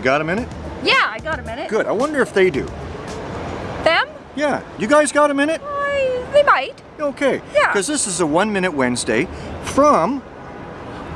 got a minute? Yeah, I got a minute. Good. I wonder if they do. Them? Yeah. You guys got a minute? I, they might. Okay. Yeah. Because this is a One Minute Wednesday from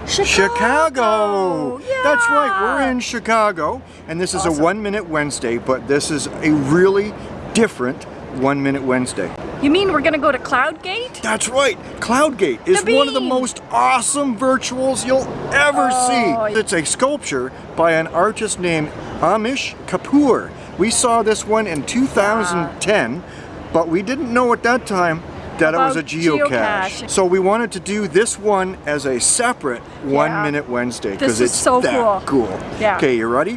Chicago. Yeah. That's right. We're in Chicago, and this is a One Minute Wednesday, but this is a really different One Minute Wednesday. You mean we're gonna go to Cloudgate? That's right. Cloudgate is one of the most awesome virtuals you'll ever Oh, see. It's a sculpture by an artist named Anish Kapoor. We saw this one in 2010, ah. but we didn't know at that time that it was a geocache. geocache. So we wanted to do this one as a separate One Minute Wednesday because it's so that cool. Yeah. Okay, you ready?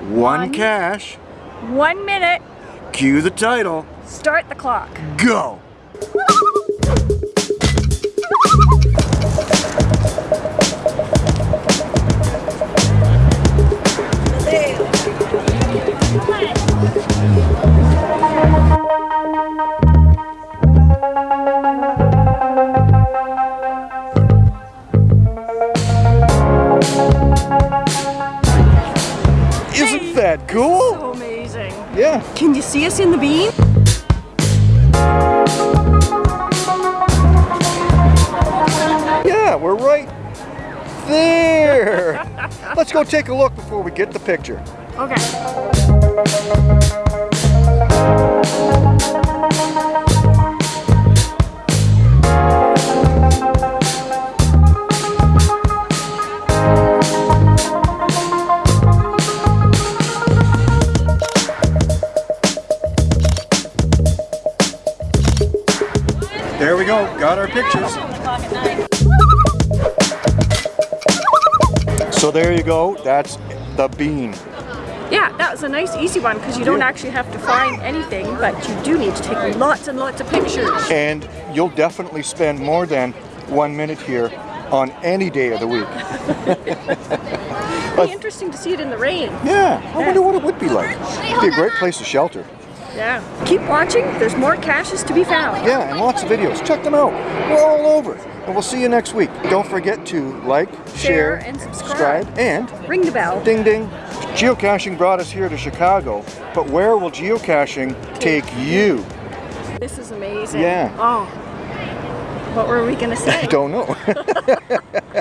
One, One. cache. One minute. Cue the title. Start the clock. Go. Isn't that cool? So amazing. Yeah. Can you see us in the bean? Yeah, we're right there. Let's go take a look before we get the picture. Okay. Go, got our pictures. So there you go, that's the bean. Yeah, that was a nice easy one because you don't actually have to find anything, but you do need to take lots and lots of pictures. And you'll definitely spend more than one minute here on any day of the week. It'd be interesting to see it in the rain. Yeah, I wonder what it would be like. It'd be a great place to shelter. Yeah. Keep watching. There's more caches to be found. Yeah, and lots of videos. Check them out. We're all over. And we'll see you next week. Don't forget to like, share, Share, and subscribe. and Ring the bell. Ding ding. Geocaching brought us here to Chicago, but where will geocaching take you? This is amazing. Yeah. Oh. What were we gonna say? I don't know.